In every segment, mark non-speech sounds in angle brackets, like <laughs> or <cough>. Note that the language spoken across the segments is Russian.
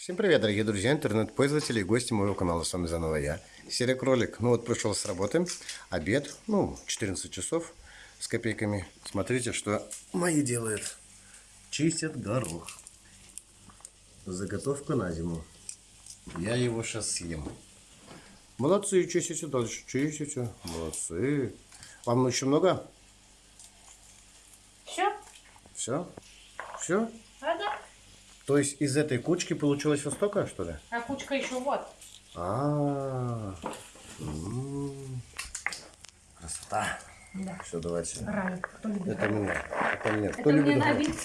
Всем привет, дорогие друзья, интернет-пользователи и гости моего канала. С вами заново я, Серия Кролик. Ну вот пришел с работы, обед, ну 14 часов с копейками. Смотрите, что мои делают. Чистят горох. Заготовка на зиму. Я его сейчас съем. Молодцы, чистите дальше, чистите. Молодцы. Вам еще много? Все? Все? Все? Ага. То есть из этой кучки получилось вот столько, что ли? А кучка еще вот. А, м, красота. Да. Все, давайте. Рай. Кто любит Это мне. Это мне. Кто Это мне любит на гриб? вид.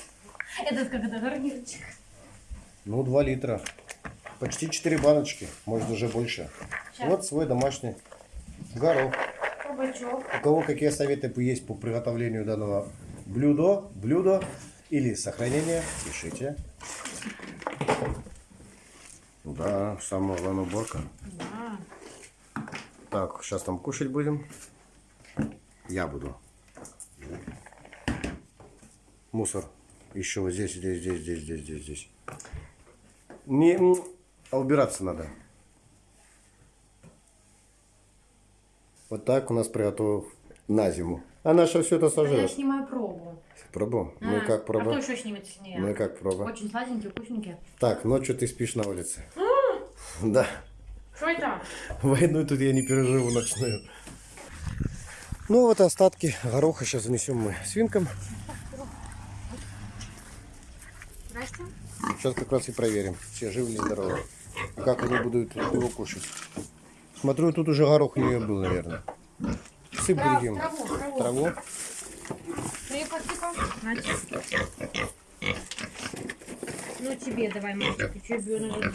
Это как это гарнирчик. Ну, 2 литра. Почти 4 баночки. Может, уже больше. Щас. Вот свой домашний горох. Кабачок. У кого какие советы есть по приготовлению данного блюда, блюда или сохранения, пишите. Да, самая главная уборка. Да. Так, сейчас там кушать будем. Я буду. Мусор. Еще вот здесь, здесь, здесь, здесь, здесь, здесь, здесь. Не, а убираться надо. Вот так у нас приготовил на зиму. А наша все это Я сожрет. Снимаю пробу. Пробу? Ну и А, как А проба? кто еще снимет с ней? Ну и как проба? Очень сладенькие, вкусненькие. Так, ночью ты спишь на улице. <gasps> Да. Что это? Войну тут я не переживу ночную. Ну вот остатки гороха сейчас занесем мы свинкам. Здрасте. Сейчас как раз и проверим, все живы ли здоровы. Как они будут его кушать. Смотрю, тут уже горох у нее был, наверное. Сыпь другим. траву, траву. Траву. Тихо. Значит. Ну тебе давай, мальчик?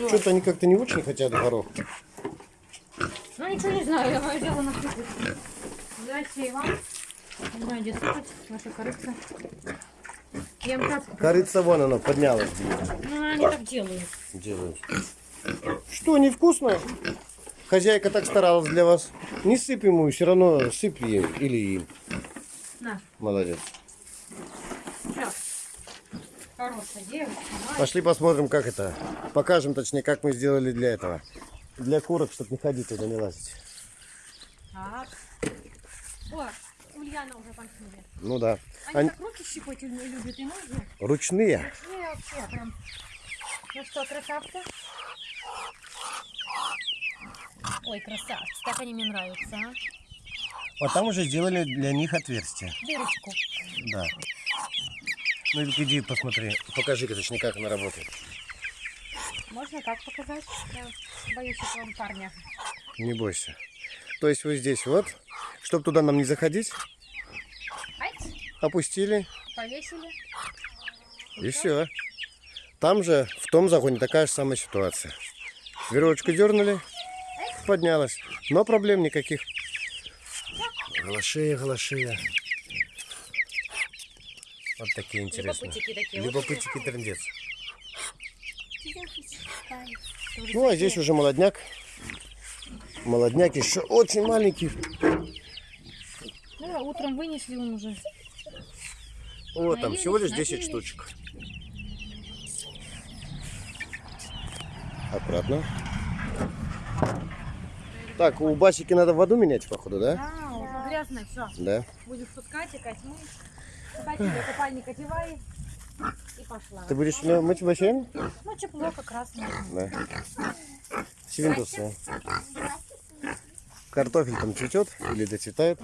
Что-то они как-то не очень хотят горох. Ну ничего не знаю, я мое дело на кухне. Здрасте и вам. Не знаю, где сыпать, ваша корыца. Я им так... Корица вон она поднялась. Ну, они так делают. Делают. Что, невкусно? Хозяйка так старалась для вас. Не сыпь ему, все равно сыпь ей или им. На, Молодец. Хорошая девочка. мать. Пошли посмотрим, как это. Покажем, точнее, как мы сделали для этого. Для курок, чтобы не ходить туда, не лазить. Так. О, Ульяна уже танцует. Ну да. Они Они так руки щипать любят и ноги. ручные. Не, вообще прям. Ну что, красавцы? Ой, красавцы, так они мне нравятся, а? Вот там уже сделали для них отверстие. Дырочку. Да. Ну иди посмотри. Покажи-ка, точнее, как она работает. Можно так показать? Я боюсь этого парня. Не бойся. То есть вот здесь вот, чтобы туда нам не заходить, опустили повесили. и все. Там же, в том загоне, такая же самая ситуация. Веревочку дернули, поднялась. Но проблем никаких. Галашея, галашея. Вот такие интересные. Любопытики такие. Любопытики трендец. Ну, а здесь уже молодняк. Молодняк еще очень маленький. Ну, а утром вынесли он уже. Вот там всего лишь Наелись, 10 напились. штучек. Аккуратно. Так, у Басики надо воду менять, походу, да? Да, уже грязно, все. Да. Будешь пускать, икать, мы. Куда тебе купальник одевай. И пошла. Ты будешь меня мыть бассейн? Ну, тепло как раз. Да. Свинтусы. Картофель там цветет или доцветает.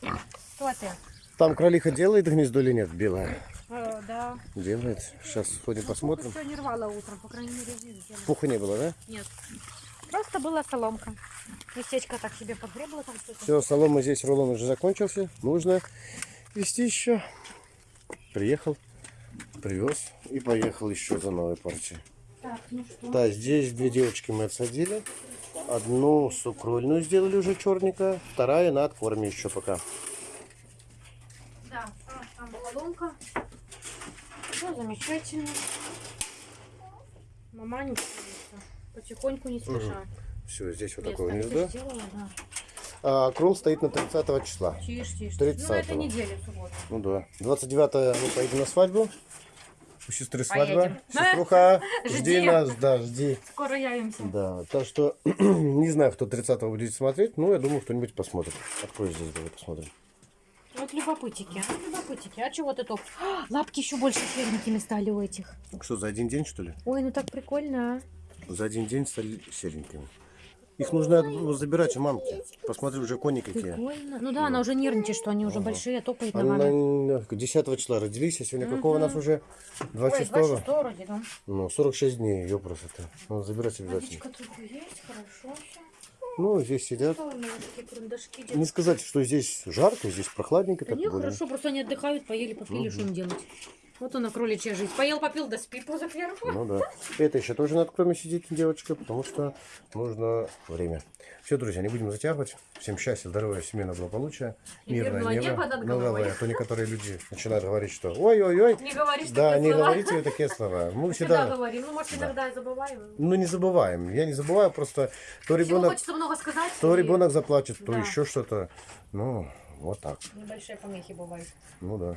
Кто ты? Там кролиха делает гнездо или нет? Белая. Э, да. Делает. Сейчас сходим посмотрим. Все не рвала утром, по крайней мере, видела. Пуха не было, да? Нет. Просто была соломка. Местечко так себе подгребло там что-то. Все, солома здесь рулон уже закончился. Нужно вести еще. Приехал, привез и поехал еще за новой партией. Так, ну что? Да, здесь две девочки мы отсадили. Одну сукрольную сделали уже черненькая, вторая на откорме еще пока. Да, а, там соломка. Все замечательно. Мама не Потихоньку, не спеша. Все, здесь вот Место такое гнездо. сделала, да. А кром стоит на 30 числа. Тише, тише. 30-го. Ну, это неделя, суббота. Ну да. 29 мы поедем на свадьбу. У сестры свадьба. Поедем. <laughs> Сеструха, жди Жди. нас, да, жди. Скоро явимся. Да, так что <clears throat> не знаю, кто 30-го будет смотреть, но я думаю, кто-нибудь посмотрит. Открой здесь, давай посмотрим. Вот любопытики, а, любопытики. А чего ты топ? А, Лапки еще больше серенькими стали у этих. Что, за один день, что ли? Ой, ну так прикольно, а. За один день стали серенькими. Их нужно ну, забирать у мамки. Посмотри, уже кони какие. Прикольно. Ну да, она уже нервничает, что они уже большие, а топает на 10 числа родились, а сегодня какого у нас уже? 26 Ой, 26 вроде, да. Ну, 46 дней, ее просто. Надо забирать обязательно. Есть, хорошо все. Ну, здесь сидят. Не сказать, что здесь жарко, здесь прохладненько. Да Так не, более. хорошо, просто они отдыхают, поели, попили, что им делать. Вот она, кроличья жизнь. Поел, попил, да спи поза первого. Ну да. Это еще тоже надо кроме сидеть, девочка, потому что нужно время. Все, друзья, не будем затягивать. Всем счастья, здоровья, семейного благополучия, И мирное небо, давай, а то некоторые люди начинают говорить, что ой-ой-ой, Не говоришь да, не слова. говорите такие слова. Мы Всегда всегда, говорим. Ну, может, иногда и забываем. ну не забываем. Я не забываю, просто то ребенок, хочется много сказать. то и ребенок заплачет, то Да. еще что-то. Ну, вот так. Небольшие помехи бывают. Ну да.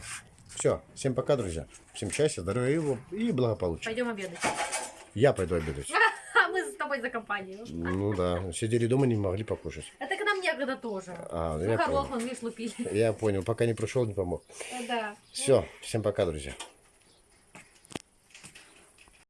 Все, всем пока, друзья. Всем счастья, здоровья и благополучия. Пойдем обедать. Я пойду обедать. <laughs> А мы с тобой за компанию. Ну да, сидели дома, не могли покушать. Это к нам некогда тоже. А, я Сахар понял. лопнул, видишь, лупили. Я понял, пока не пришел, не помог. Да. Все, всем пока, друзья.